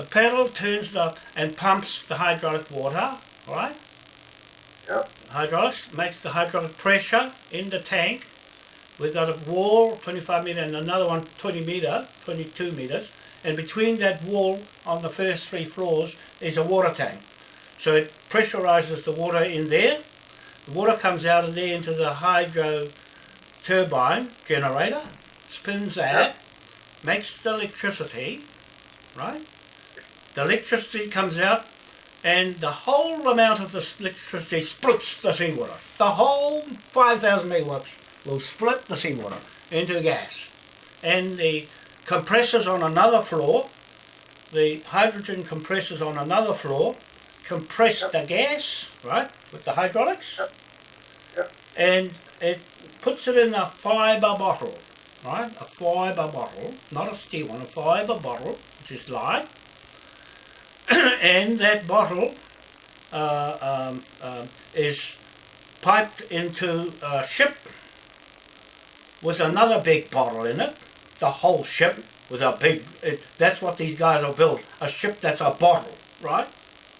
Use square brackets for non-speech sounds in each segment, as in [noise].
the pedal turns the and pumps the hydraulic water, right? Yeah. Hydraulics makes the hydraulic pressure in the tank. We've got a wall 25 meter and another one 20 meter, 22 meters, and between that wall on the first three floors is a water tank. So it pressurizes the water in there. The water comes out of there into the hydro turbine generator, spins that, makes the electricity, right? The electricity comes out and the whole amount of the electricity splits the seawater. The whole 5,000 megawatts will split the seawater into gas. And the compressors on another floor, the hydrogen compressors on another floor, compress the gas, right, with the hydraulics, Yep. Yep. and it puts it in a fibre bottle, right, a fibre bottle, not a steel one, a fibre bottle, which is light, [coughs] and that bottle uh, um, um, is piped into a ship with another big bottle in it, the whole ship with a big, it, that's what these guys are built, a ship that's a bottle, right?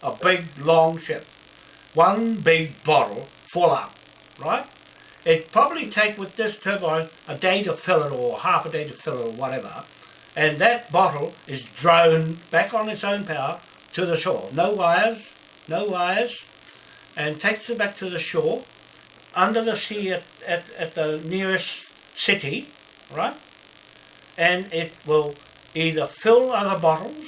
A big long ship. One big bottle full up, right? It probably take with this turbine a day to fill it or half a day to fill it or whatever. And that bottle is drone back on its own power to the shore. No wires, no wires, and takes it back to the shore under the sea at, at, at the nearest city, right? And it will either fill other bottles.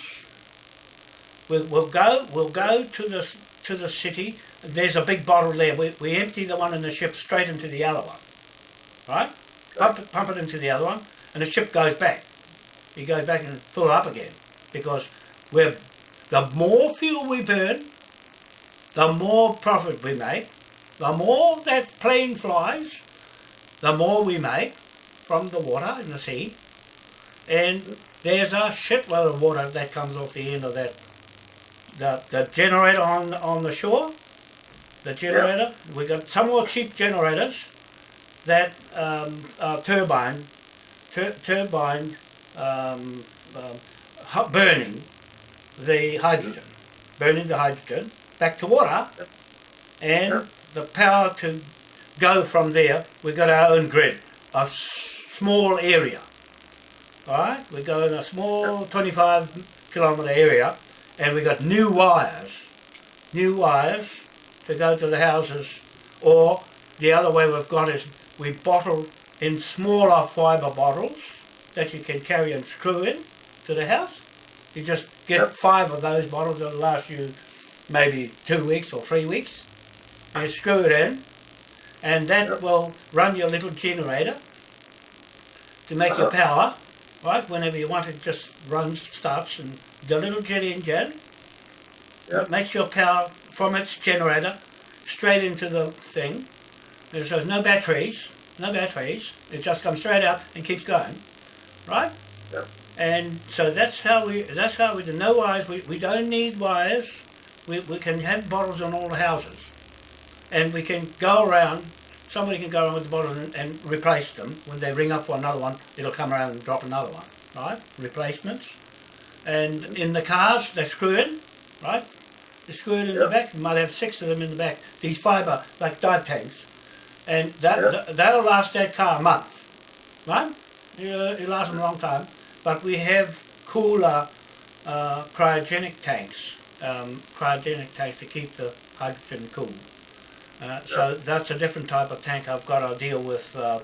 We'll, we'll go. We'll go to the to the city. There's a big bottle there. We, we empty the one in the ship straight into the other one, right? Pump it, pump it into the other one, and the ship goes back. It goes back and fill it up again because we're the more fuel we burn, the more profit we make. The more that plane flies, the more we make from the water in the sea. And there's a shitload of water that comes off the end of that. The, the generator on on the shore, the generator, we got some more cheap generators that um, are turbine, tur- turbine um, um, burning the hydrogen, burning the hydrogen back to water, and Yeah. the power to go from there. We've got our own grid, a s- small area. All right, we go in a small 25 kilometre area, and we got new wires, new wires to go to the houses, or the other way we've got is we bottle in smaller fibre bottles that you can carry and screw in to the house. You just get Yep. five of those bottles that'll last you maybe two weeks or three weeks. You screw it in, and that Yep. will run your little generator to make your Uh-huh. power. Right, whenever you want it, just runs, starts, and the little jet engine Yep. makes your power from its generator straight into the thing. There's, there's no batteries, no batteries. It just comes straight out and keeps going, right? Yep. And so that's how we that's how we do no wires. We, we don't need wires. We, we can have bottles in all the houses, and we can go around. Somebody can go around with the bottles and, and replace them. When they ring up for another one, it'll come around and drop another one, right? Replacements. And in the cars, they screw in, right? They screw it in the back. You might have six of them in the back. These fibre, like dive tanks, and that Yeah. th- that'll last that car a month, right? It'll, it'll last them a long time. But we have cooler uh, cryogenic tanks, um, cryogenic tanks to keep the hydrogen cool. Uh, so that's a different type of tank. I've got to deal with uh,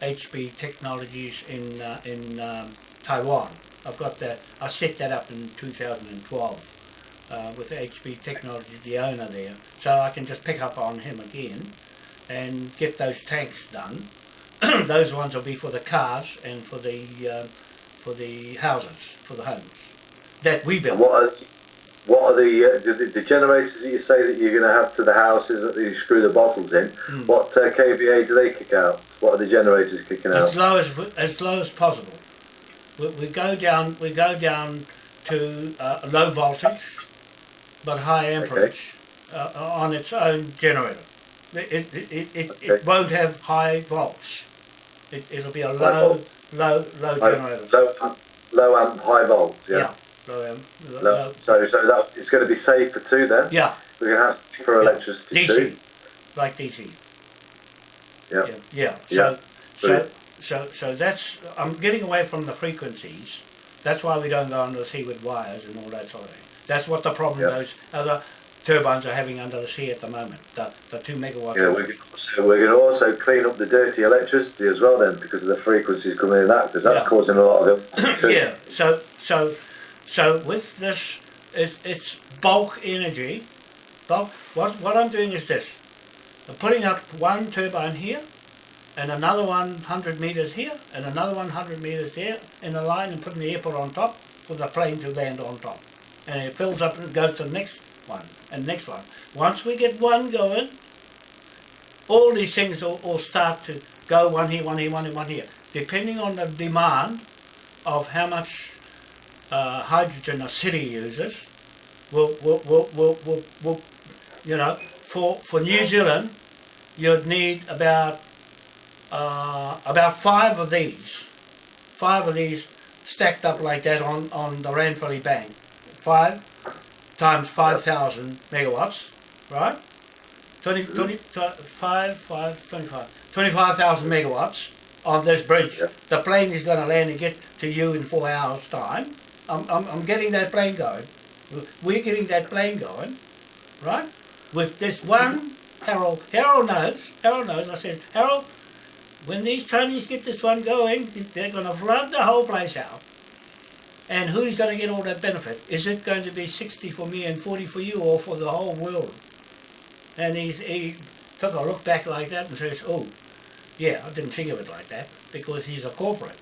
HB Technologies in uh, in um, Taiwan. I've got that. I set that up in 2012 uh, with HB Technologies, the owner there. So I can just pick up on him again and get those tanks done. [clears throat] those ones will be for the cars and for the uh, for the houses, for the homes that we build. What are, what are the, uh, the the generators that you say that you're going to have to the houses that you screw the bottles in? Mm. What uh, kVA do they kick out? What are the generators kicking out? as low as as low as possible. We, we go down we go down to uh, low voltage, but high amperage uh, on its own generator. It it, it, it, it won't have high volts. It, it'll be a low. Low low generator. Low, amp- low amp, high volts. Yeah. Yeah, amp. um, No. So, so that it's going to be safer too. Then yeah, we're going to have safer Yeah. electricity DC, too. like DC. Yeah. Yeah. yeah. So, so, so, so that's. I'm getting away from the frequencies. That's why we don't go under the sea with wires and all that sort of thing. That's what the problem those other turbines are having under the sea at the moment. The the two megawatt. Yeah, we can also, we're going to also clean up the dirty electricity as well then because of the frequencies coming in that because that's Yeah. causing a lot of [clears throat] it yeah. So so so with this, it's, it's bulk energy. Bulk. What what I'm doing is this. I'm putting up one turbine here, and another one hundred meters here, and another one hundred meters there in a line, and putting the airport on top for the plane to land on top, and it fills up and goes to the next one and next one. Once we get one going, all these things will, will start to go one here, one here, one here, one here, depending on the demand of how much uh, hydrogen a city uses. Will will will will will, will you know for for New Zealand, you'd need about uh, about five of these, five of these stacked up like that on on the Ranfurly Bank, five times five thousand megawatts, right? 20, mm-hmm. 20, 5, 5, 25, 25,000 megawatts on this bridge. Yeah. The plane is going to land and get to you in four hours' time. I'm, I'm, I'm getting that plane going. We're getting that plane going, right? With this mm-hmm. one, Harold. Harold knows. Harold knows. I said, Harold, when these Chinese get this one going, they're going to flood the whole place out. And who's going to get all that benefit? Is it going to be 60 for me and 40 for you or for the whole world? And he's, he took a look back like that and says, oh, yeah, I didn't think of it like that because he's a corporate.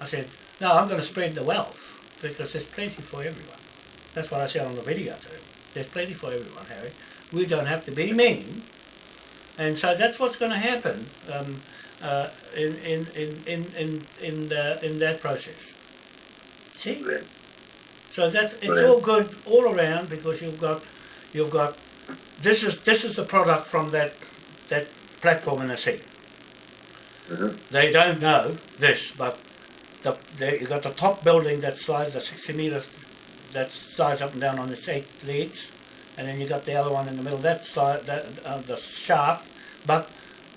I said, no, I'm going to spread the wealth because there's plenty for everyone. That's what I said on the video to him. There's plenty for everyone, Harry. We don't have to be mean. And so that's what's going to happen um, uh, in, in, in, in, in, in, the, in that process. See? Brilliant. So that it's Brilliant. all good all around because you've got you've got this is this is the product from that that platform in the sea. Mhm. They don't know this, but the, the you got the top building that slides the sixty meters that slides up and down on its eight leads, and then you got the other one in the middle that side that uh, the shaft, but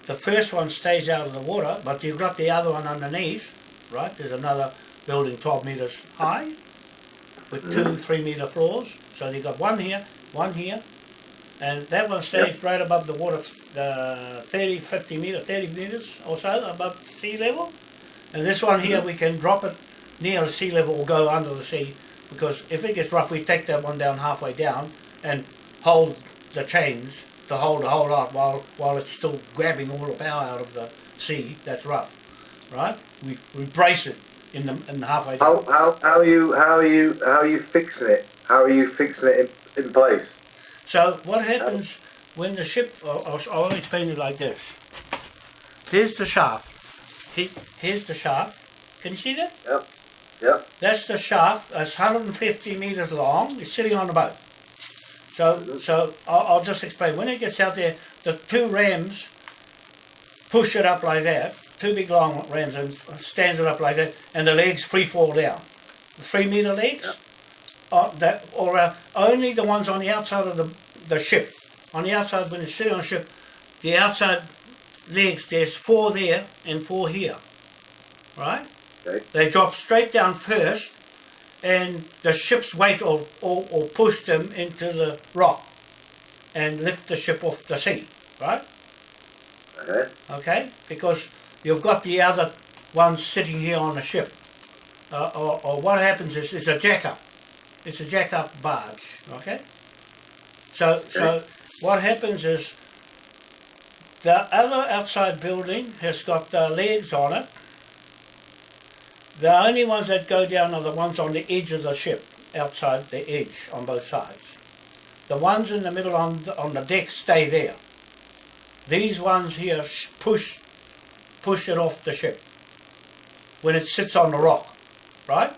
the first one stays out of the water, but you've got the other one underneath, right? There's another building twelve meters high with two three meter floors. So you got one here, one here, and that one stays right above the water, uh, 30, 50 meters, 30 meters or so above sea level. And this one here, we can drop it near the sea level or go under the sea because if it gets rough, we take that one down halfway down and hold the chains to hold the whole lot while while it's still grabbing all the power out of the sea. That's rough, right? We, we brace it in the in the halfway down. How, how, how are you how are you how are you fixing it? How are you fixing it in, in place? So what happens when the ship? I'll, I'll, I'll explain it like this. Here's the shaft. He, here's the shaft. Can you see that? Yep. Yep. That's the shaft. It's 150 meters long. It's sitting on the boat. So, mm-hmm. so I'll, I'll just explain. When it gets out there, the two rams push it up like that. Two big long rams and stands it up like that, and the legs free fall down. The three meter legs, that or uh, only the ones on the outside of the the ship. On the outside, when it's sitting on the ship, the outside legs. There's four there and four here. Right. Okay. They drop straight down first, and the ship's weight will, will, will push them into the rock and lift the ship off the sea, right? Okay. Okay? Because you've got the other ones sitting here on the ship. Uh, or, or what happens is it's a jack-up. It's a jack-up barge, okay? So, so what happens is the other outside building has got the legs on it. The only ones that go down are the ones on the edge of the ship, outside the edge on both sides. The ones in the middle on the, on the deck stay there. These ones here push push it off the ship when it sits on the rock, right?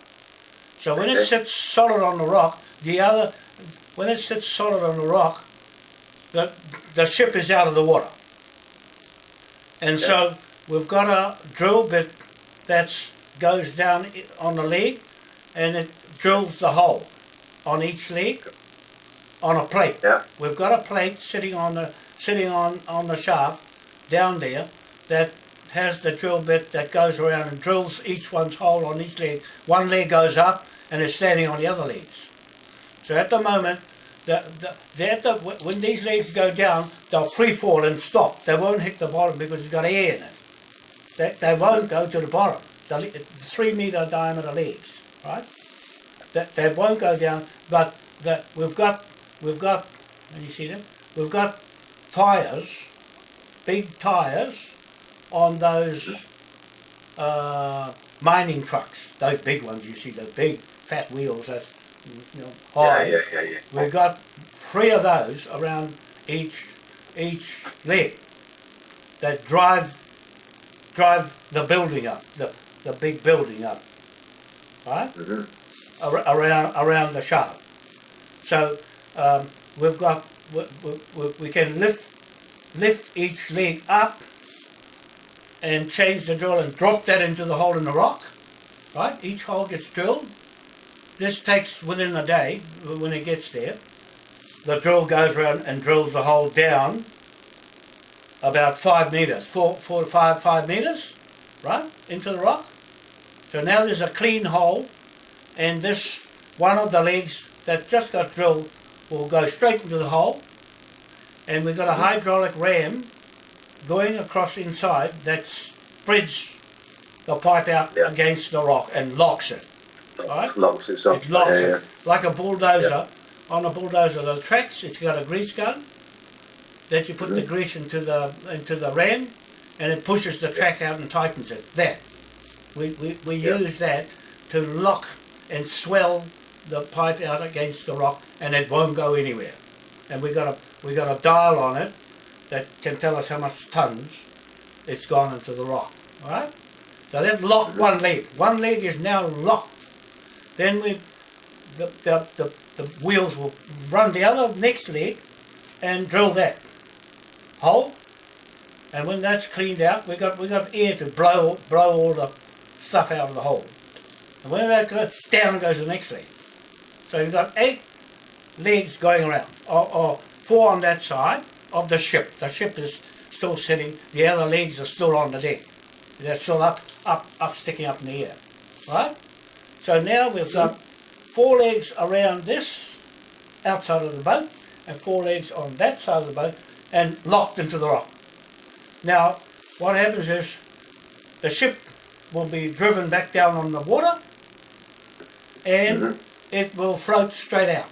So when it sits solid on the rock, the other when it sits solid on the rock, the the ship is out of the water. And so we've got a drill bit that goes down on the leg, and it drills the hole on each leg on a plate. Yeah. We've got a plate sitting on the sitting on, on the shaft down there that has the drill bit that goes around and drills each one's hole on each leg. One leg goes up and is standing on the other legs. So at the moment, the, the, the, when these legs go down, they'll free fall and stop. They won't hit the bottom because it's got air in it. They, they won't go to the bottom. The three meter diameter legs, right? That they won't go down, but that we've got we've got. Can you see them? We've got tires, big tires, on those uh, mining trucks. Those big ones you see, those big fat wheels. That's you know high. yeah, yeah, yeah. We've got three of those around each each leg that drive drive the building up, the, the big building up, right? Mhm. Ar- around around the shaft. So um, we've got we, we, we- we can lift lift each leg up and change the drill and drop that into the hole in the rock, right? Each hole gets drilled. This takes within a day when it gets there. The drill goes around and drills the hole down about five meters, four, four to five, five meters, right, into the rock. So now there's a clean hole, and this one of the legs that just got drilled will go straight into the hole, and we've got a hydraulic ram going across inside that spreads the pipe out Yeah. against the rock and locks it. Right. Locks it up. It locks yeah, yeah. it like a bulldozer. On a bulldozer, the tracks, it's got a grease gun that you put the mm-hmm. grease into the into the ram, and it pushes the track out and tightens it. That we we, we use that to lock and swell the pipe out against the rock, and it won't go anywhere. And we got a we got a dial on it that can tell us how much tons it's gone into the rock. All right. So that locked one leg. One leg is now locked. Then we, the, the, the, the wheels will run the other next leg and drill that hole. And when that's cleaned out, we got we got air to blow blow all the stuff out of the hole. And when that goes down goes the next leg. So you've got eight legs going around, or, or four on that side of the ship. The ship is still sitting. The other legs are still on the deck. They're still up, up, up, sticking up in the air, right? So now we've got four legs around this outside of the boat, and four legs on that side of the boat, and locked into the rock. Now, what happens is the ship will be driven back down on the water, and mm-hmm. it will float straight out.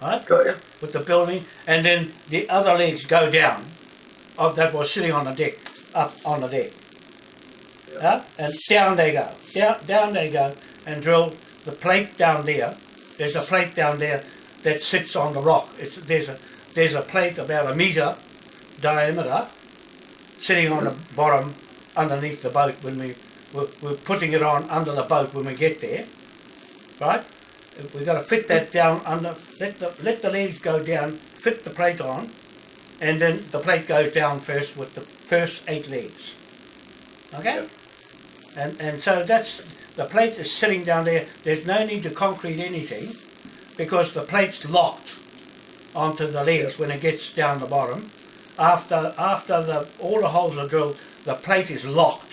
Right? Got you. with the building, and then the other legs go down of that was sitting on the deck, up on the deck. Yeah. And down they go, down, down they go, and drill the plate down there. There's a plate down there that sits on the rock. It's, there's a there's a plate about a meter diameter sitting on the mm-hmm. bottom underneath the boat when we we're, we're putting it on under the boat when we get there, right? We've got to fit that down under, let the, let the leaves go down, fit the plate on, and then the plate goes down first with the first eight leaves. Okay? Yep. And, and so that's, the plate is sitting down there, there's no need to concrete anything because the plate's locked onto the legs when it gets down the bottom. After, after the, all the holes are drilled, the plate is locked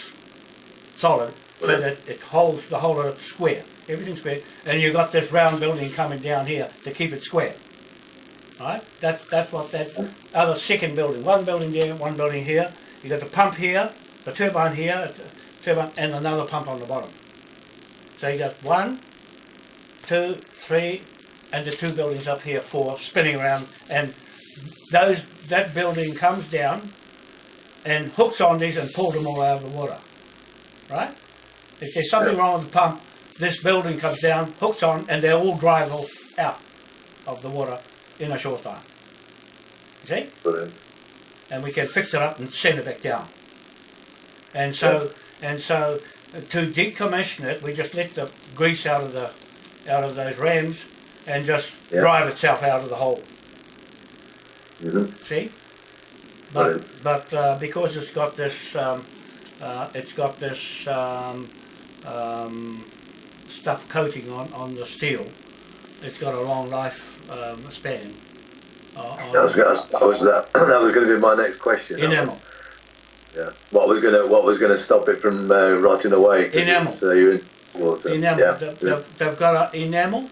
solid so that it holds the whole of it square. Everything's square. And you've got this round building coming down here to keep it square. Right? That's that's what that other second building. One building there, one building here. You got the pump here, the turbine here, the turbine and another pump on the bottom. So you got one, two, three, and the two buildings up here, four, spinning around and those that building comes down and hooks on these and pulls them all out of the water. Right? If there's something wrong with the pump, this building comes down, hooks on, and they all drive off out of the water in a short time. You see? Brilliant. and we can fix it up and send it back down. And so, and so, to decommission it, we just let the grease out of the, out of those rams, and just Yeah. drive itself out of the hole. hmm See, but Right. but uh, because it's got this, um, uh, it's got this um, um, stuff coating on, on the steel. It's got a long life um, span. Uh, That was, that was that. [clears throat] That was going to be my next question. enamel. Yeah. What was going to What was going to stop it from uh, rotting away? Enamel. Uh, you're in water. Enamel. Yeah. They've, they've, they've got an enamel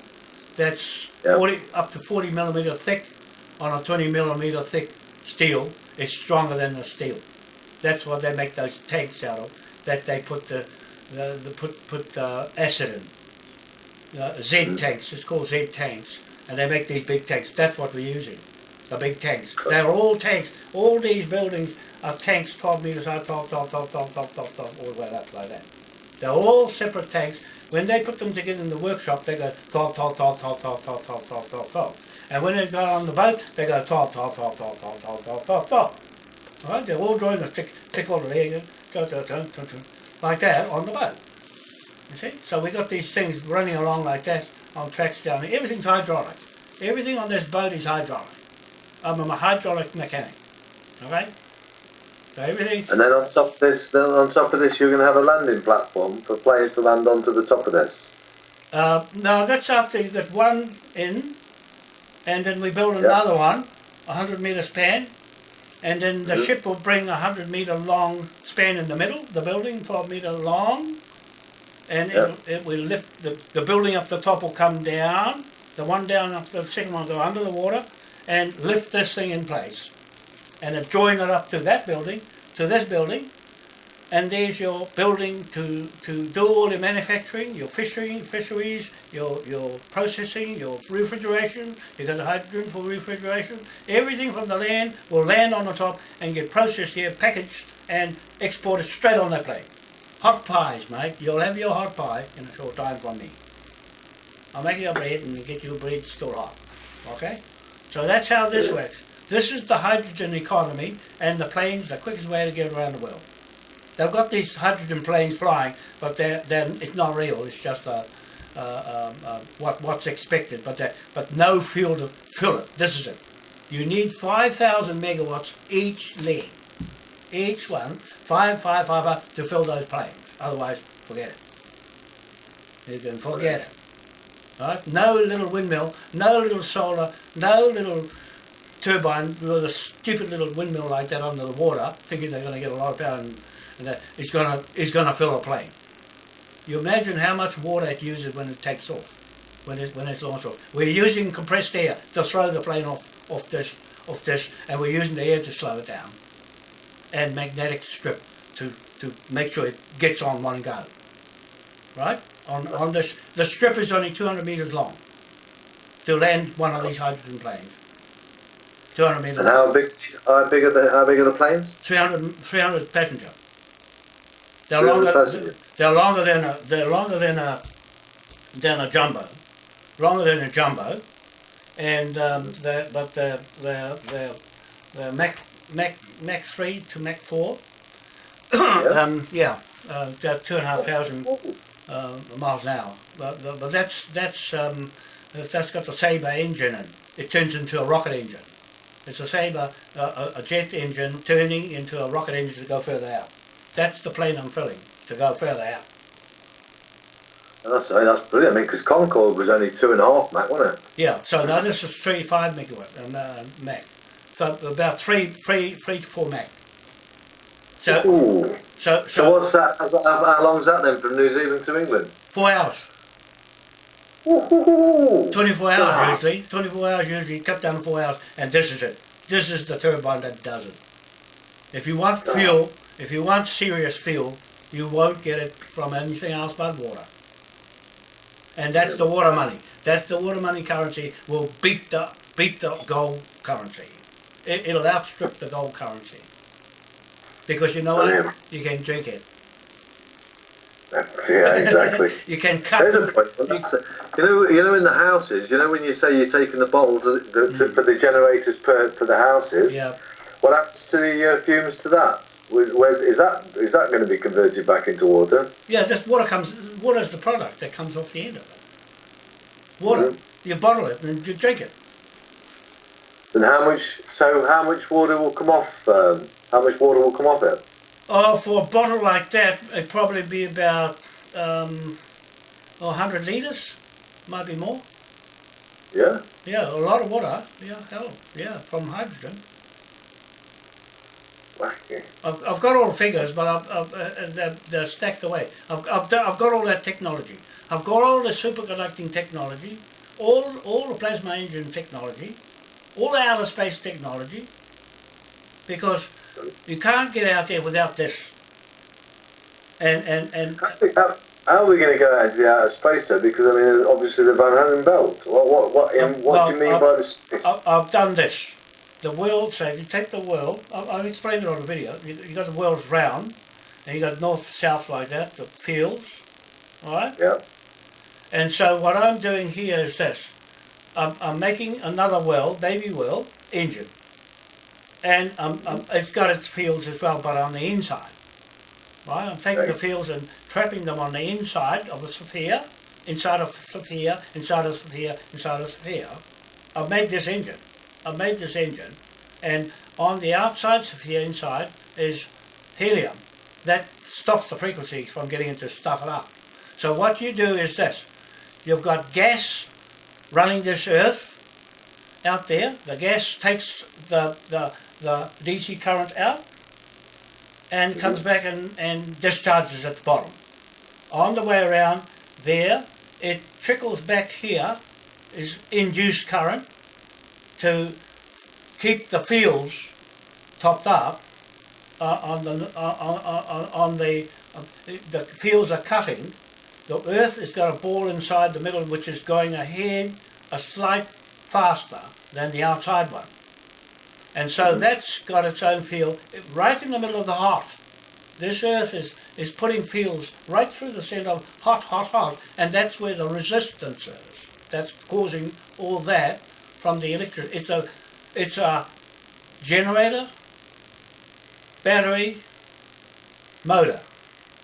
that's Yeah. 40 up to 40 millimeter thick on a 20 millimeter thick steel. It's stronger than the steel. That's what they make those tanks out of. That they put the, the, the put put uh, acid in. Uh, Z Mm-hmm. tanks. It's called Z tanks, and they make these big tanks. That's what we're using. The big tanks. They're all tanks. All these buildings are tanks, 12 meters high, 12, 12, 12, 12, 12, 12, 12, all the way up like that. They're all separate tanks. When they put them together in the workshop, they go 12, 12, 12, 12, 12, 12, 12, 12, 12, 12. And when they go on the boat, they go 12, 12, 12, 12, 12, 12, 12, 12, 12. Right? They're all drawing a tick, tick all the leg, go, go, go, go, go, like that on the boat. You see? So we got these things running along like that on tracks down there. Everything's hydraulic. Everything on this boat is hydraulic. I'm a hydraulic mechanic. Okay? So everything And then on top of this, then on top of this, you're going to have a landing platform for players to land onto the top of this. Uh, no, that's after you get one in, and then we build another one, a hundred meter span, and then the ship will bring a hundred meter long span in the middle, the building twelve meter long, and Yeah. it, it will lift the, the building up the top will come down, the one down up the second one will go under the water, and lift this thing in place, and then join it up to that building, to this building, and there's your building to, to do all the manufacturing, your fishing, fisheries, your, your processing, your refrigeration, you got the hydrogen for refrigeration, everything from the land will land on the top and get processed here, packaged and exported straight on that plane. Hot pies, mate, you'll have your hot pie in a short time from me. I'll make your bread and get your bread still hot, okay? So that's how this works. This is the hydrogen economy and the planes, the quickest way to get around the world. They've got these hydrogen planes flying, but they're, they're, it's not real. It's just uh, uh, um, uh, what what's expected, but but no fuel to fill it. This is it. You need five thousand megawatts each leg, each one five five five five to fill those planes. Otherwise, forget it. You can forget it. Right? No little windmill, no little solar, no little turbine with a stupid little windmill like that under the water, thinking they're going to get a lot of power and, it's going to it's going to fill a plane. You imagine how much water it uses when it takes off, when it when it's launched off. We're using compressed air to throw the plane off off this off this, and we're using the air to slow it down, and magnetic strip to to make sure it gets on one go. Right on on this the strip is only 200 meters long to land one of these hydrogen planes. 200 meters. And how big? How big are the How big are the planes? 300, 300 passenger. They're longer. They're longer than a. They're longer than a. Than a jumbo, longer than a jumbo, and um, they're, but they're they're they're, they're Mach Mach Mach three to Mach four. Yeah. [coughs] um, yeah, uh, about two and a half thousand uh, miles an hour. But, but but that's that's um, that's got the Sabre engine in. It turns into a rocket engine. It's a Sabre, uh, a, a jet engine turning into a rocket engine to go further out. That's the plane I'm filling to go further out. That's that's brilliant. I mean, because Concorde was only two and a half Mach, wasn't it? Yeah. So now this is three five megawatt um, uh, Mach. So about three three three to four Mach. So Ooh. so So so what's that? How, how long's that then from New Zealand to England? four hours. Ooh. 24 hours Ah. usually. 24 hours usually, cut down to 4 hours, and this is it. This is the turbine that does it. If you want fuel, if you want serious fuel, you won't get it from anything else but water. And that's the water money. That's the water money currency will beat the beat the gold currency. It, it'll outstrip the gold currency. Because you know what? You can drink it. Yeah, exactly. [laughs] you can cut. There's a point. You know, you know, in the houses, you know, when you say you're taking the bottles to, to, to, for the generators per for the houses, Yeah. what happens to the uh, fumes to that? Where, is that is that going to be converted back into water? Yeah, just water comes. Water is the product that comes off the end of it. Water. Mhm. You bottle it and you drink it. And how much? So how much water will come off? Um, how much water will come off it? Oh, for a bottle like that, it'd probably be about um, or 100 litres, might be more. Yeah. Yeah, a lot of water. Yeah, hell, yeah, from hydrogen. I've, I've got all the figures, but I've, I've, uh, they're, they're stacked away. I've, I've, I've got all that technology. I've got all the superconducting technology, all, all the plasma engine technology, all the outer space technology, because you can't get out there without this. And, and, and How, how are we going to go out into the outer space though? Because I mean, obviously the Van Allen belt. What what what, Um, what do you well, mean uh, by this? I've done this. The world, so if you take the world, I- I've explained it on the video. You, you got the world's round, and you got north, south like that, the fields, all right? yeah. And so what I'm doing here is this. I'm, I'm making another well, baby well, engine. And um, um, it's got its fields as well, but on the inside. Right? I'm taking the fields and trapping them on the inside of a sphere, inside of a sphere, inside of a sphere, inside of a sphere. I've made this engine. I've made this engine. And on the outside the inside is helium. That stops the frequencies from getting into stuff it up. So what you do is this. You've got gas running this earth out there. The gas takes the, the, the DC current out and comes mm-hmm. back and, and discharges at the bottom. On the way around there, it trickles back here, is induced current to keep the fields topped up uh, on the uh, on, on, on the uh, the fields are cutting. The Earth has got a ball inside the middle which is going ahead a slight faster than the outside one. And so that's got its own field right in the middle of the hot. This Earth is, is putting fields right through the center of hot, hot, hot, and that's where the resistance is. That's causing all that from the electric. It's a, it's a generator, battery, motor.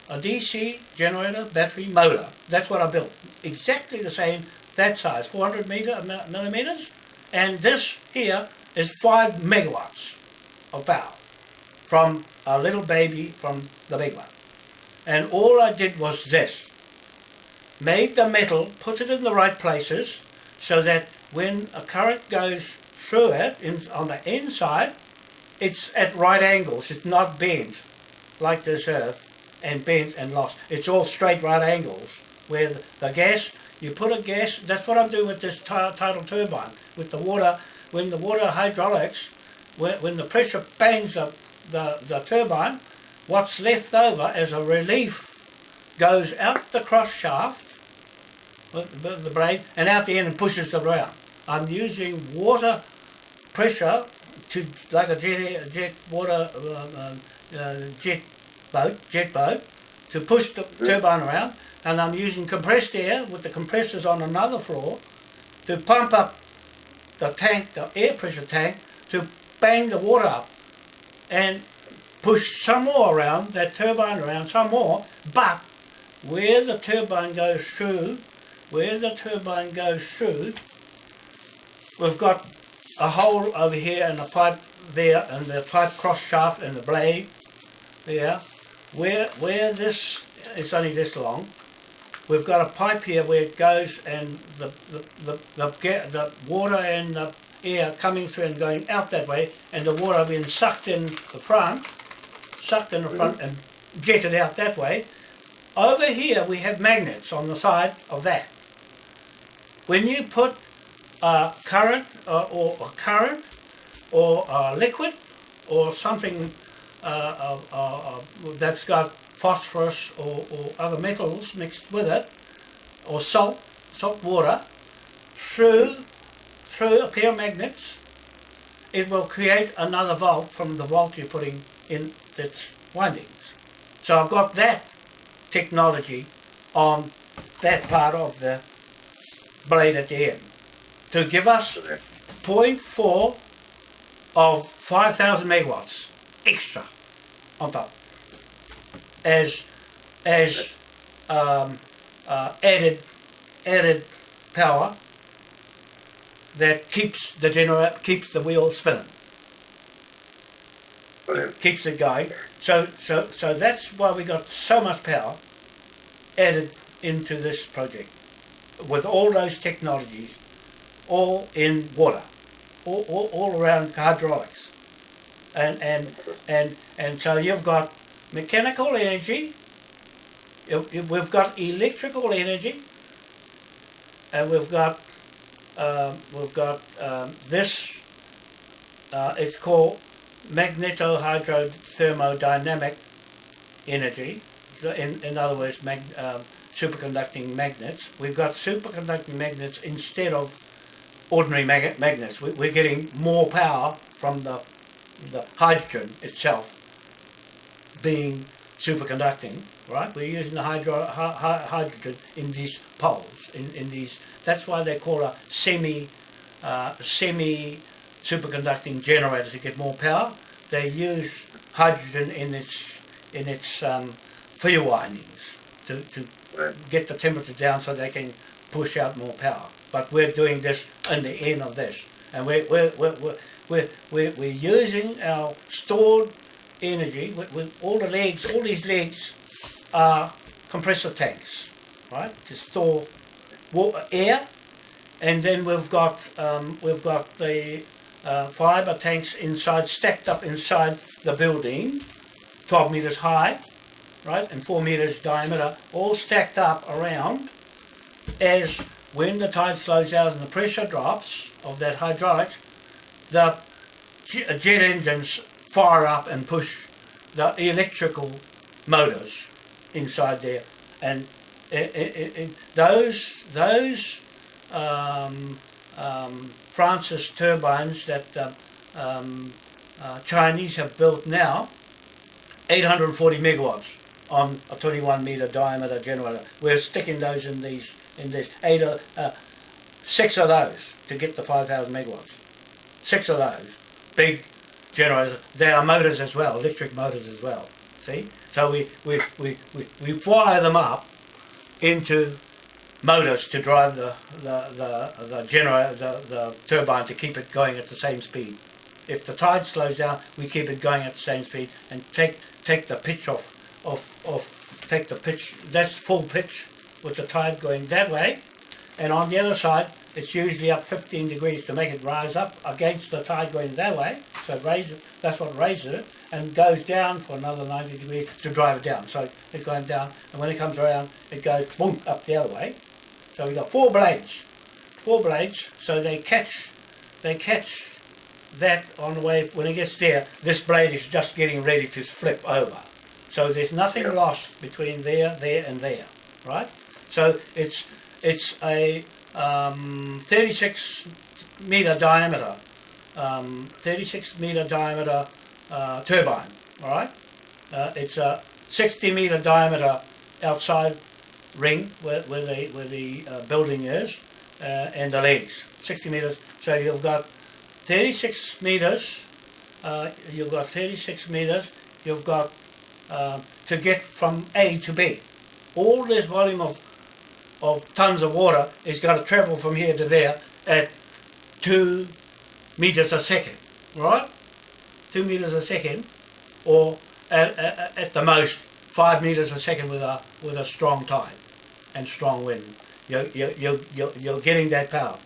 A DC generator, battery, motor. That's what I built. Exactly the same, that size, 400 meter, uh, millimeters. And this here is 5 megawatts of power from a little baby from the big one. And all I did was this. Made the metal, put it in the right places so that when a current goes through it in, on the inside, it's at right angles. It's not bent like this earth and bent and lost. It's all straight right angles where the, gas, you put a gas, that's what I'm doing with this tidal turbine, with the water, when the water hydraulics, when, when the pressure bangs the, the, the turbine, what's left over as a relief goes out the cross shaft, the, the blade, and out the end and pushes it around. I'm using water pressure to like a jet, jet water uh, uh, uh, jet boat, jet boat, to push the turbine around, and I'm using compressed air with the compressors on another floor to pump up the tank, the air pressure tank, to bang the water up and push some more around, that turbine around, some more, but where the turbine goes through, where the turbine goes through, we've got a hole over here and a pipe there and the pipe cross shaft and the blade there. Where where this is only this long, we've got a pipe here where it goes and the the, the, the, the water and the air coming through and going out that way and the water being sucked in the front, sucked in the front and jetted out that way. Over here we have magnets on the side of that. When you put a current uh, or a current or a liquid or something uh, uh, uh, that's got phosphorus or, or other metals mixed with it or salt, salt water through through a pair of magnets it will create another volt from the volt you're putting in its windings. So I've got that technology on that part of the blade at the end to give us 0.4 of 5,000 megawatts extra on top as as um, uh, added added power that keeps the generator keeps the wheel spinning Brilliant. keeps it going. So so so that's why we got so much power added into this project with all those technologies, all in water, all, all, all around hydraulics. And, and, and, and so you've got mechanical energy, we've got electrical energy, and we've got um, we've got um, this. Uh, it's called magnetohydrothermodynamic energy. So in in other words, mag, um, superconducting magnets. We've got superconducting magnets instead of ordinary mag- magnets. We, we're getting more power from the the hydrogen itself being superconducting, right? We're using the hydro, hy- hy- hydrogen in these poles, in, in these. That's why they call a semi uh, semi superconducting generator to get more power. They use hydrogen in its in its um, windings to, to Get the temperature down so they can push out more power. But we're doing this in the end of this, and we're we're we're we're, we're, we're, using our stored energy. With, with all the legs. All these legs are compressor tanks, right, to store water, air, and then we've got um, we've got the uh, fiber tanks inside, stacked up inside the building, 12 meters high, right, and 4 meters diameter, all stacked up around as when the tide slows down and the pressure drops of that hydraulics, the uh, jet engines fire up and push the electrical motors inside there, and it, it, it- those those um, um, Francis turbines that the um, uh, Chinese have built now, 840 megawatts on a 21 meter diameter generator. We're sticking those in these in these eight uh, uh, six of those to get the 5,000 megawatts. Six of those big generators. They are motors as well, electric motors as well. See, so we we, we, we, we fire them up into motors to drive the the the, the generator the, the turbine to keep it going at the same speed. If the tide slows down, we keep it going at the same speed and take take the pitch off off off take the pitch. That's full pitch with the tide going that way, and on the other side it's usually up 15 degrees to make it rise up against the tide going that way. So it raises that's what raises it and goes down for another 90 degrees to drive it down. So it's going down, and when it comes around, it goes boom up the other way. So we've got four blades, four blades. So they catch, they catch that on the way. When it gets there, this blade is just getting ready to flip over. So there's nothing Yeah. lost between there, there, and there, right? So it's it's a um, 36 meter diameter, um, 36 meter diameter uh, turbine. All right, uh, it's a 60 meter diameter outside ring where, where the where the uh, building is, uh, and the legs 60 meters. So you've got 36 meters. Uh, you've got 36 meters. You've got uh, to get from A to B. All this volume of of tons of water is going to travel from here to there at two meters a second, right? Two meters a second, or at, at, at the most five meters a second with a with a strong tide and strong wind. You're, you're, you're, you're getting that power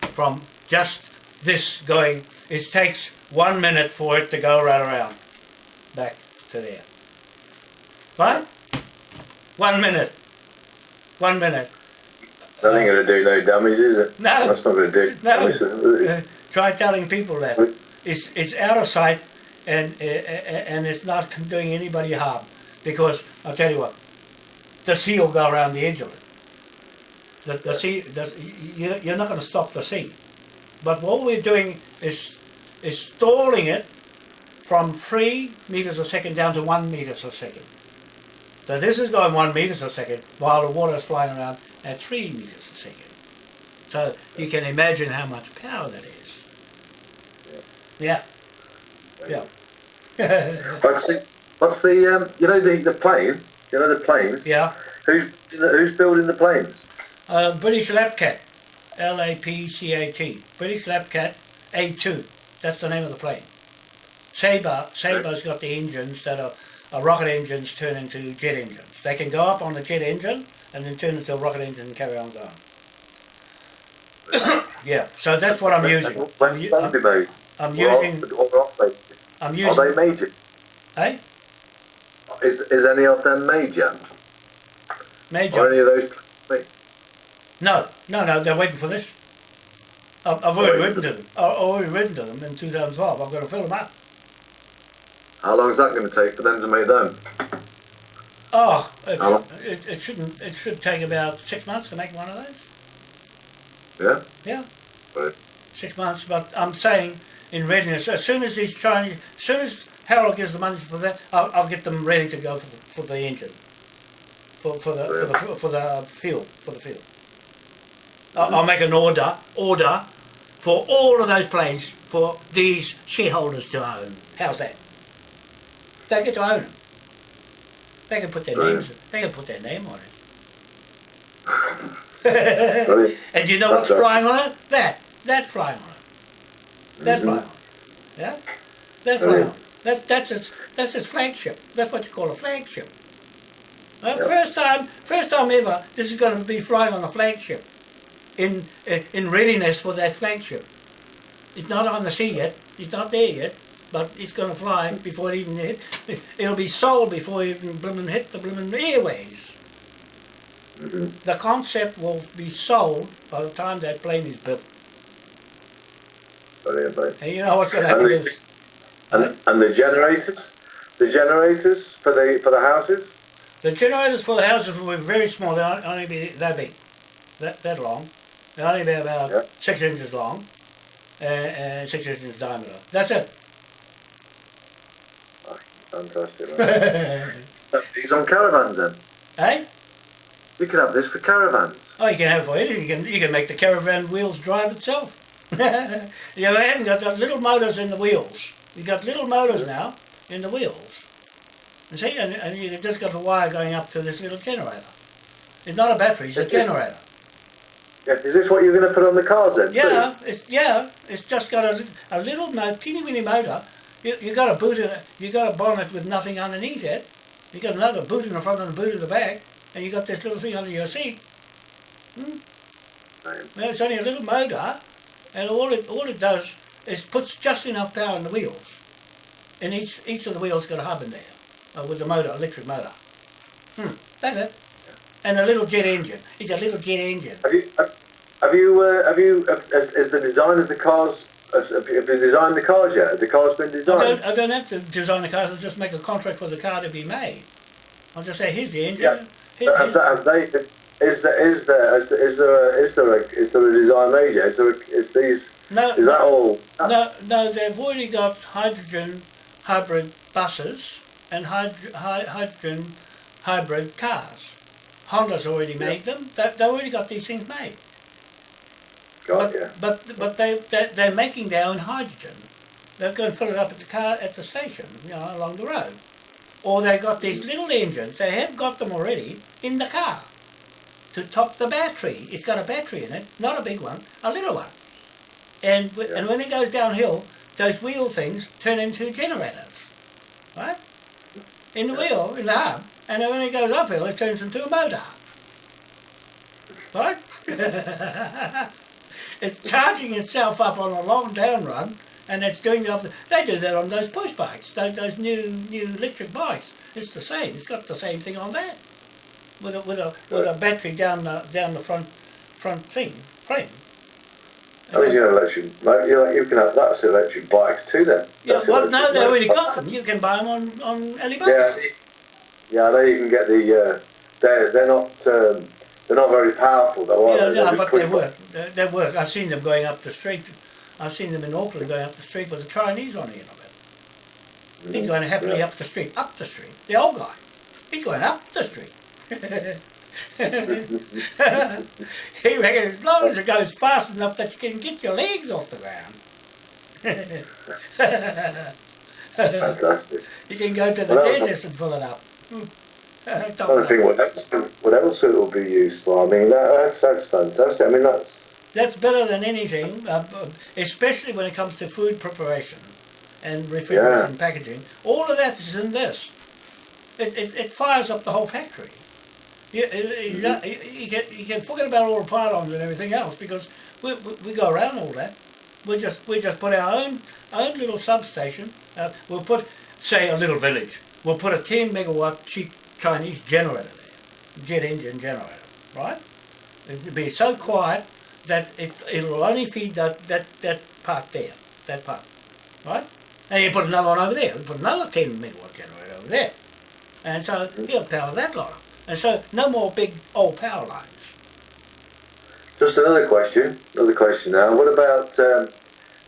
from just this going. It takes one minute for it to go right around back to there. Right? One minute. One minute. That ain't going to do no damage, is it? No. That's not going to do No. Uh, try telling people that it's it's out of sight and uh, uh, and it's not doing anybody harm because I'll tell you what, the sea will go around the edge of it. The, the sea, the, you, you're not going to stop the sea, but what we're doing is is stalling it from three meters a second down to one meters a second. So this is going one meters a second while the water is flying around at three meters a second. So you can imagine how much power that is. Yeah. Yeah. [laughs] What's the, what's the um, you know the, the plane? You know the planes? yeah. Who's who's building the planes? Uh, British Lapcat. L A P C A T. British Lapcat A2. That's the name of the plane. Sabre, Sabre's got the engines that are, are rocket engines turn into jet engines. They can go up on the jet engine and then turn into a rocket engine and carry on going. [coughs] yeah, so that's what I'm using. When I'm, u- can they be made? I'm using. or are they- I'm Are they using. made? Eh? Hey, Is, is any of them major? Major. any of those? No, no, no. They're waiting for this. I've, I've already written to them. I've already written to them in 2012. I'm going to fill them up. How long is that going to take for them to make them? Oh, it, it, it shouldn't. It should take about six months to make one of those. Yeah? Yeah. Right. six months. But I'm saying in readiness, as soon as these Chinese, as soon as Harold gives the money for that, I'll, I'll get them ready to go for the, for the engine, for for the for the for the uh, field for the field. I'll, I'll make an order order for all of those planes for these shareholders to own. How's that? They get to own them. They can put their Right. names. They can put their name on it. [laughs] And you know what's flying on it? That. That's flying on it. That's mm-hmm. flying on it. Yeah? That's flying on it. That, that's its that's its flagship. That's what you call a flagship. Yep. First time first time ever this is going to be flying on a flagship. In in in readiness for that flagship. It's not on the sea yet. It's not there yet. But it's going to fly before it even hit. [laughs] It'll be sold before it even bloomin' hit the bloomin' airways. The concept will be sold by the time that plane is built. Brilliant. And you know what's going to And happen the, is, and, and the generators? The generators for the for the houses? the generators for the houses will be very small. They'll only be that big, that, that long. They'll only be about Yeah. six inches long and, and six inches diameter. That's it. Fantastic. [laughs] These on caravans then? eh? We could have this for caravans. Oh, you can have for. You can, you can make the caravan wheels drive itself. [laughs] you haven't got the little motors in the wheels. You've got little motors now in the wheels. You see, and, and you've just got a wire going up to this little generator. It's not a battery, it's a generator. Yeah. Is this what you're going to put on the cars then? too? Yeah, it's yeah, it's just got a, a little mo- teeny weeny motor. You, you got a boot in it, you got a bonnet with nothing underneath it. You got another boot in the front and a boot in the back, and you got this little thing under your seat. Right. Well, it's only a little motor, and all it all it does is puts just enough power in the wheels. And each each of the wheels got a hub in there uh, with the motor, electric motor. Hmm, that's it. And a little jet engine. It's a little jet engine. Have you have, have you uh, have you has, has the design of the cars have, you designed the cars yet? The cars been designed? I don't, I don't have to design the car. I'll just make a contract for the car to be made. I'll just say, here's the engine. Yeah. Here- Have, here's- have they? Is there is there is there is there a, is there a, is there a design made yet? Is there a, is these no, is that all? no, no, they've already got hydrogen hybrid buses and hyd- hy- hydrogen hybrid cars. Honda's already made them. They, they've already got these things made. God, But, yeah. but, but they, they, they're making their own hydrogen. They're going to fill it up at the car at the station, you know, along the road. Or they've got these little engines. They have got them already in the car to top the battery. It's got a battery in it, not a big one, a little one. And w- and when it goes downhill, those wheel things turn into generators, right? In the wheel, in the hub, and then when it goes uphill, it turns into a motor, right? [laughs] [laughs] it's charging itself up on a long down run, and it's doing the opposite. They do that on those push bikes, those, those new new electric bikes. It's the same. It's got the same thing on that, with a with a with a battery down the down the front front thing frame. I mean, you know, electric. Like, you, can have that's electric bikes too. Then. Yeah, well, no, they already got them. You can buy them on on Alibaba. Yeah, yeah. You can get the. Uh, they're they're not um, they're not very powerful though, are Yeah, they? no, They're but they work. They, they work. I've seen them going up the street. I've seen them in Auckland going up the street with the Chinese on the end of it. He's going happily Yeah. up the street, up the street. The old guy. He's going up the street. [laughs] he reckons as long as it goes fast enough that you can get your legs off the ground. [laughs] Fantastic. [laughs] You can go to the Well, dentist and fill it up. Hmm. Top trying to it think what else, what else it will be used for. I mean, that, that's that's fantastic. I mean, that's That's better than anything, uh, especially when it comes to food preparation and refrigeration packaging. All of that is in this. It, it, it fires up the whole factory. You, you, you, you can, you can forget about all the pylons and everything else because we, we, we go around all that. We just we just put our own own little substation. Uh, we'll put say a little village. We'll put a 10 megawatt cheap Chinese generator there, jet engine generator, right? It'll be so quiet that it, it'll only feed that, that, that part there, that part, right? And you put another one over there, you put another 10 megawatt generator over there. And so you'll power that lot. And so no more big old power lines. Just another question. Another question now. What about um,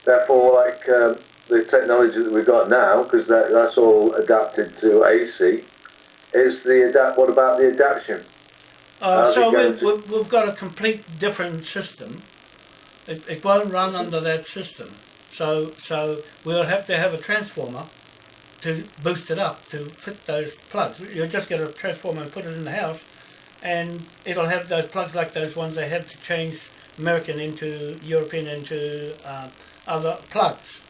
therefore like um, the technology that we've got now? Because that, that's all adapted to AC. Is the adapt? What about the adaptation? Uh, so we, we've got a complete different system. It, it won't run under that system. So so we'll have to have a transformer to boost it up to fit those plugs. You'll just get a transformer and put it in the house, and it'll have those plugs like those ones they have to change American into European into uh, other plugs,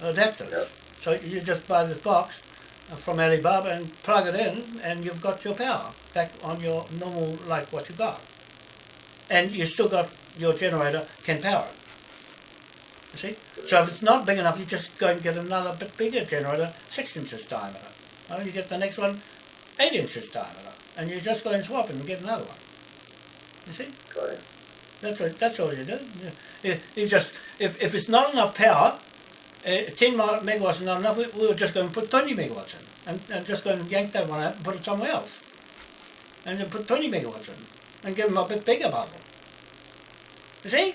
adapters. Yep. So you just buy this box from Alibaba and plug it in, and you've got your power back on your normal like what you got, and you still got your generator can power it. You see, so if it's not big enough, you just go and get another bit bigger generator, six inches diameter. Oh, you get the next one, eight inches diameter, and you just go and swap it and get another one. You see, that's what, that's all you do. You- you just if, if it's not enough power, uh, 10 megawatts is not enough. We, we'll just going to put 20 megawatts in, and, and just going to yank that one out and put it somewhere else, and then put 20 megawatts in, and give them a bit bigger bubble. You see,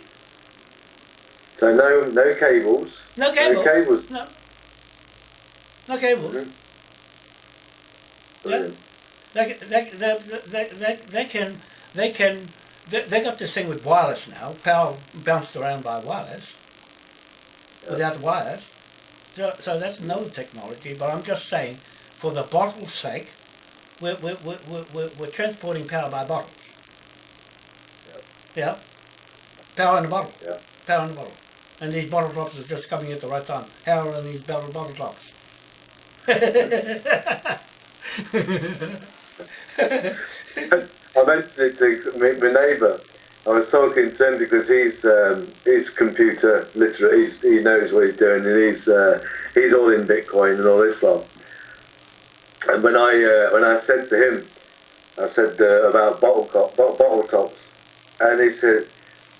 So no no cables. no cable, No cables. no, no cable. Mhm. Brilliant. They, they, they, they, they, they can, they can, they, they got this thing with wireless now, power bounced around by wireless, without wires. So, so that's another technology, but I'm just saying, for the bottle's sake, we're, we're, we're, we're, we're, we're transporting power by bottles. Yeah. Power in a bottle. Yeah. Power in a bottle. And these bottle drops are just coming at the right time. How are these bottle, bottle drops? [laughs] I mentioned it to my neighbour. I was talking to him because he's um, he's computer literate. He's, he knows what he's doing, and he's uh, he's all in Bitcoin and all this lot. And when I uh, when I said to him, I said uh, about bottle cop, bottle, bottle tops, and he said,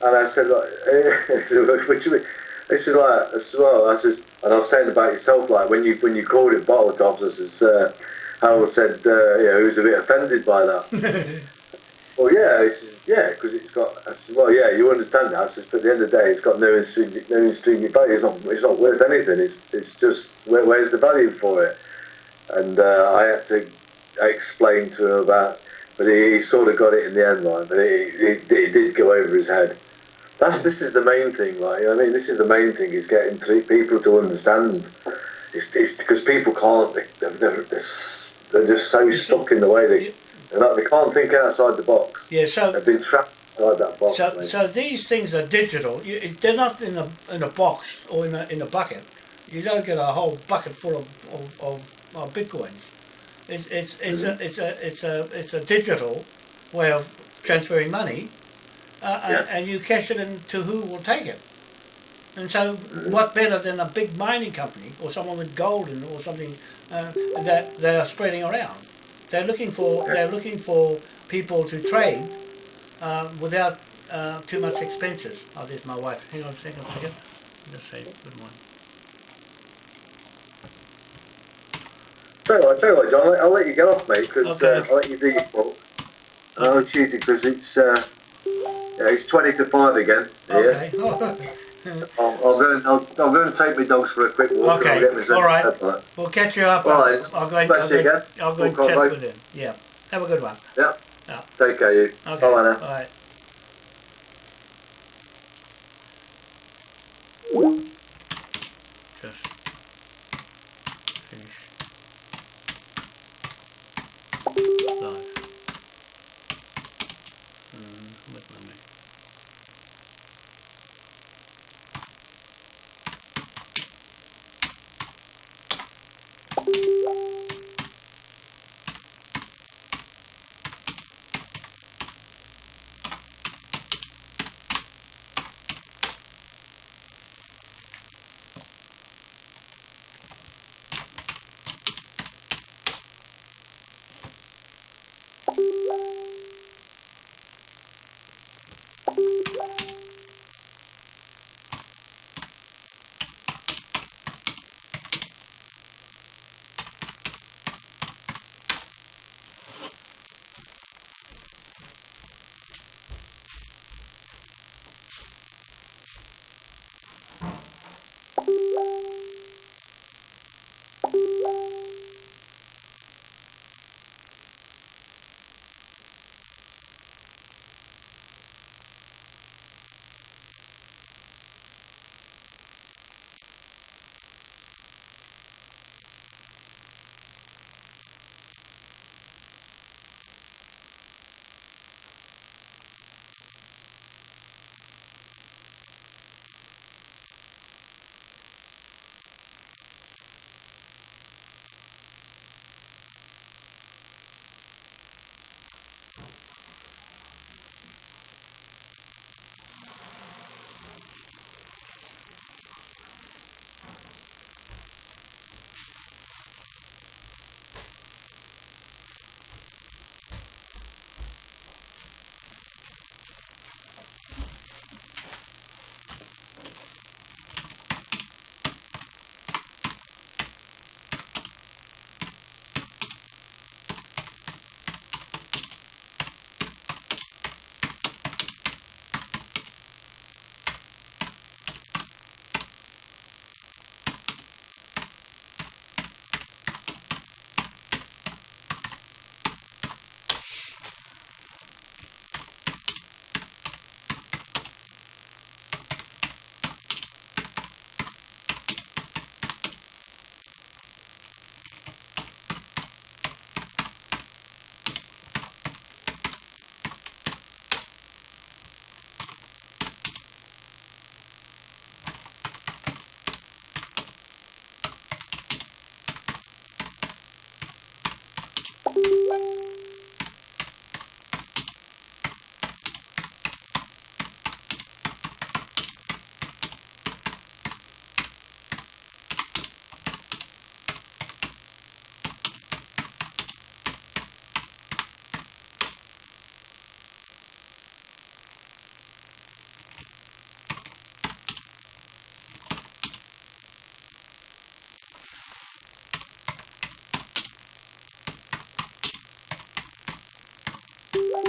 and I said, like, [laughs] do? This is like, as well. I says, and I was saying about yourself, like when you when you called it bottle tops, I says, uh, Harold said, uh, you know, he was a bit offended by that. [laughs] well, yeah, yeah, because it's got. I said, well, yeah, you understand that. But at the end of the day, it's got no intrinsic, no intrinsic value. It's not, it's not worth anything. It's, it's just where, where's the value for it? And uh, I had to explain to him about, but he, he sort of got it in the end, line. but it, it, it did go over his head. That's this is the main thing, like I mean, this is the main thing is getting three people to understand. It's, it's because people can't. They, they're, they're, they're they're just so stuck in the way they. They can't think outside the box. Yeah, so They've been trapped inside that box. So, so these things are digital. You, they're not in a in a box or in a in a bucket. You don't get a whole bucket full of of, of, of bitcoins. It's it's it's a it's a it's a it's a digital way of transferring money, uh, Yeah. and, and you cash it in to who will take it. And so, what better than a big mining company or someone with gold in, or something uh, that they are spreading around? They're looking for they're looking for people to trade uh, without uh, too much expenses. Oh, there's my wife. Hang on a second, a second. Just say good morning. Tell you what, tell you what, John, I'll, let- you get off, mate, because Okay. uh, I'll let you do your book. I'll choose it because it's uh, yeah, it's twenty to five again. Here. [laughs] I'll, I'll go and I'll, I'll go and take my dogs for a quick walk. Okay, And all right. we'll catch you up. All I'll. I'll go and, I'll go, again. I'll go We'll chat call with him. Yeah. Have a good one. Yeah. Yeah. Take care, you. Okay. Bye now. All right. Just finish live. Mm, with my. Thank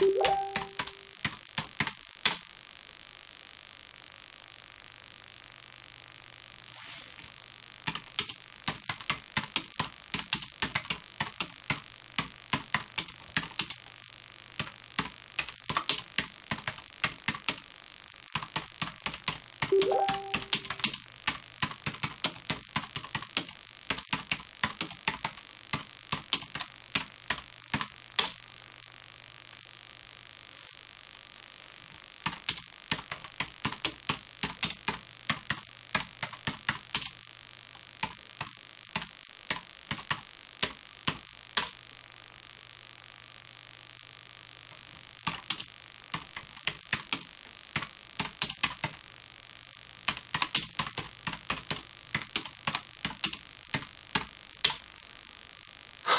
you.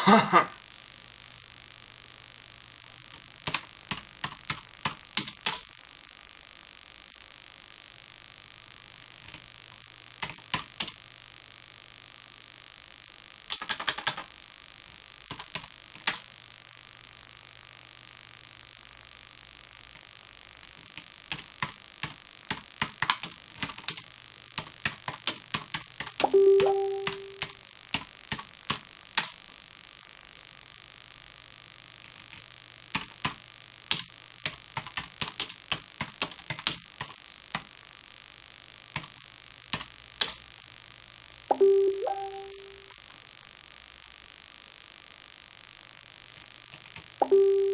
ハハハ。you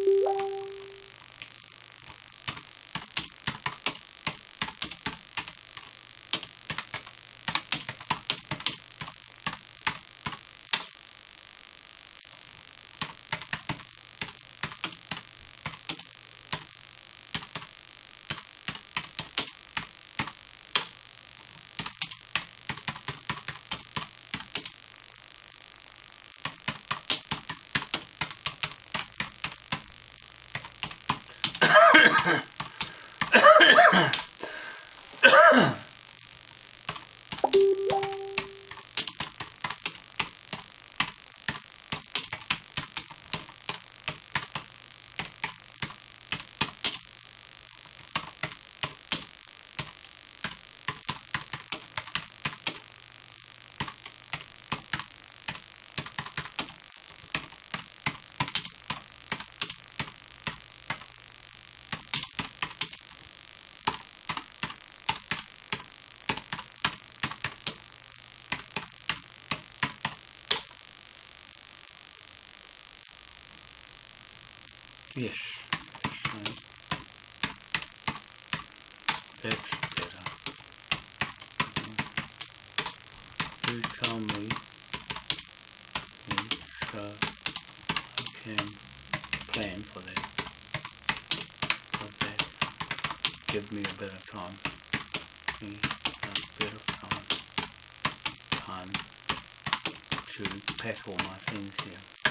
Yes. So that's better. Do tell me so I uh, can plan for that. Does that give me a better time? A better time. Time to pack all my things here.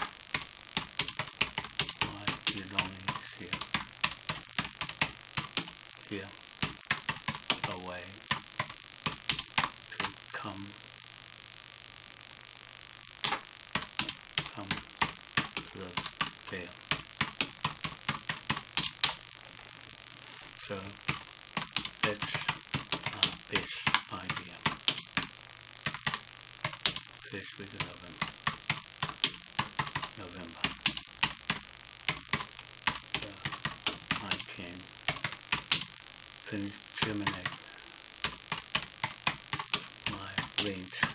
Belongings here. Here. Away. To come. Come to the there. So that's our best idea. First week of November. November. So Can finish terminate my rent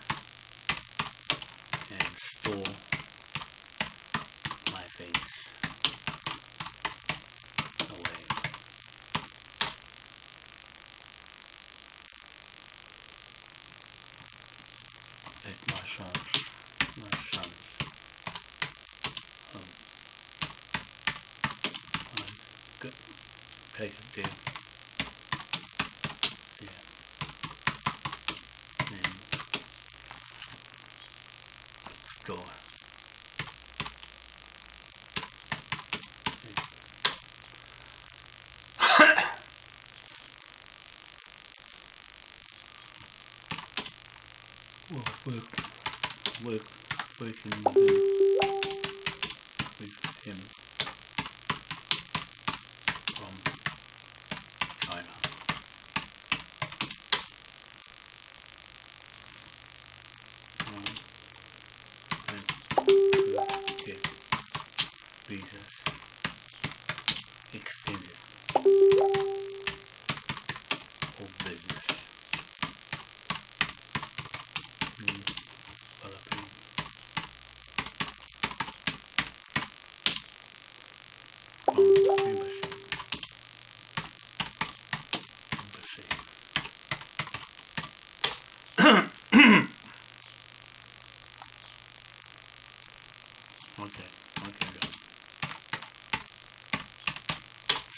Work, work, working with him, from China. And visas extended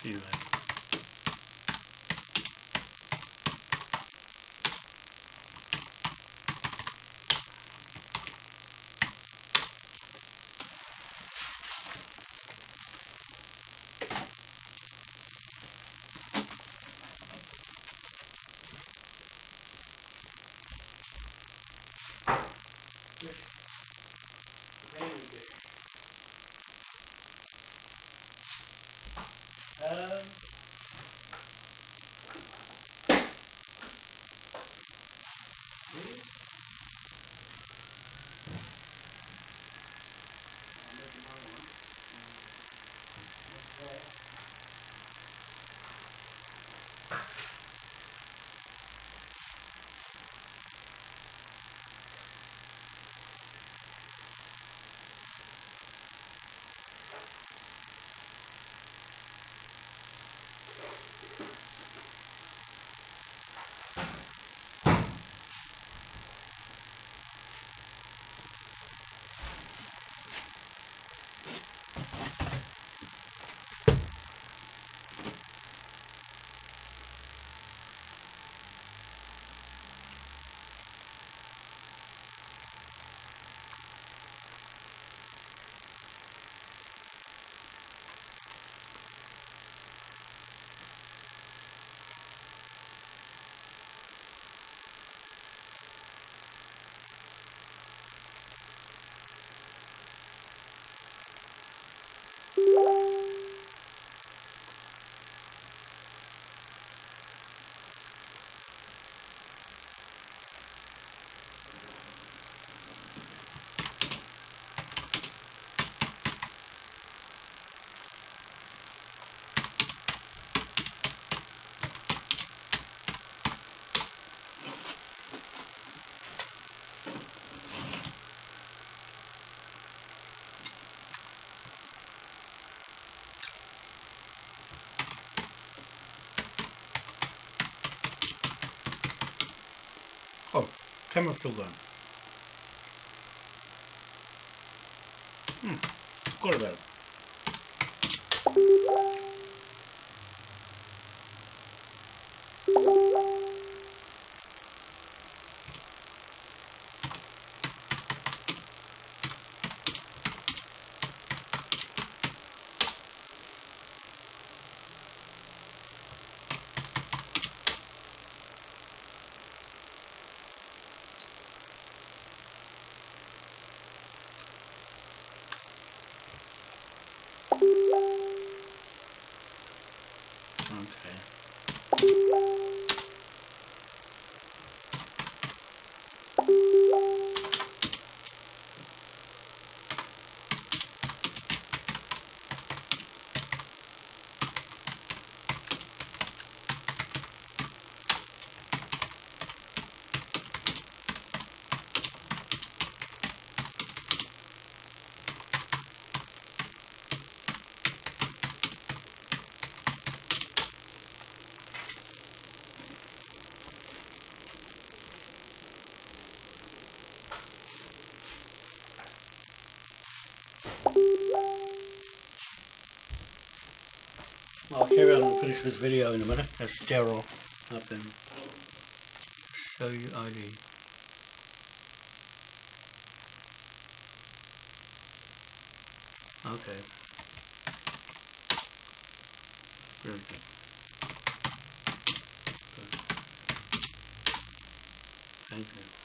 See you later. Camera's still going. Hmm. Got about it. Okay. I'll carry on and finish this video in a minute. That's Daryl up in Show You ID. Okay. Very good. Thank you.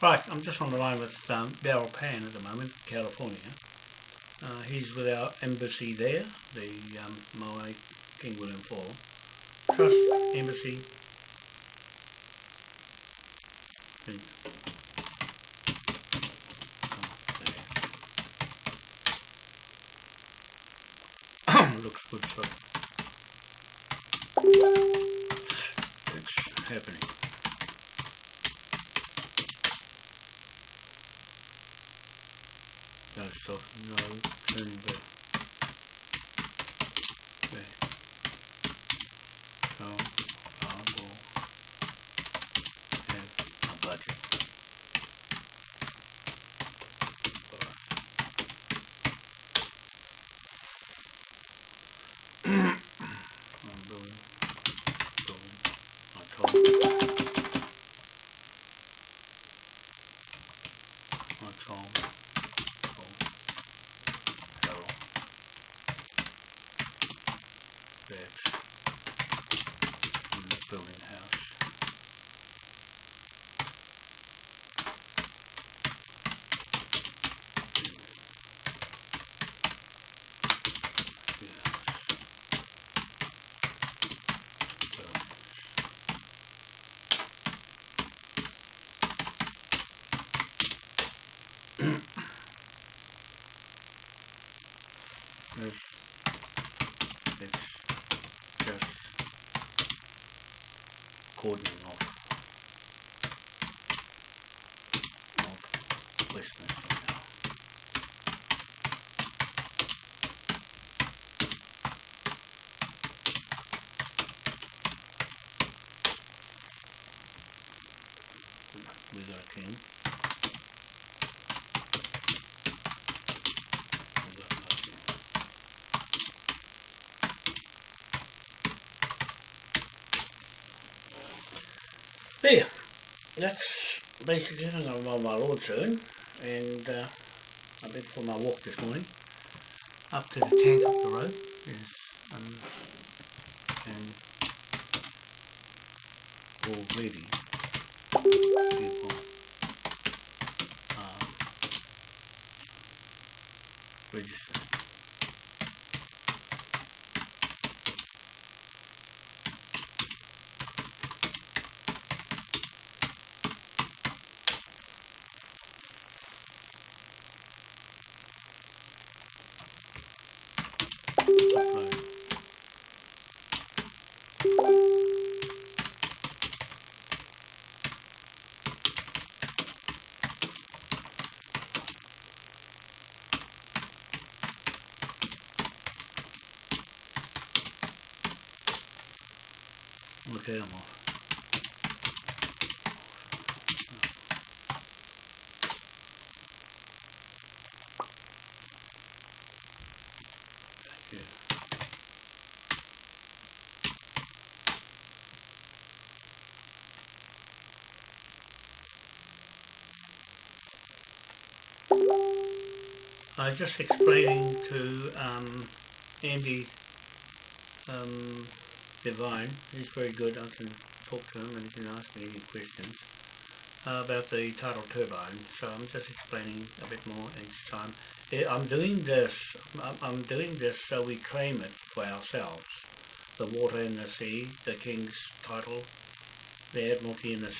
Right, I'm just on the line with um, Beryl Pan at the moment, California. Uh, he's with our embassy there, the um, Moai King William Fall. Trust Embassy. Oh. [coughs] Looks good so it's happening. No back. Back. King. There. That's basically it. I'm going to mow my lawn soon. And uh, I went for my walk this morning. Up to the tank up the road. Is, um, and already people Register. I was just explaining to um, Andy um, Divine, he's very good, I can talk to him and he can ask me any questions uh, about the tidal turbine. So I'm just explaining a bit more each time. Eh, I'm doing this, I'm, doing this so we claim it for ourselves. The water in the sea, the king's title, the Admiralty in the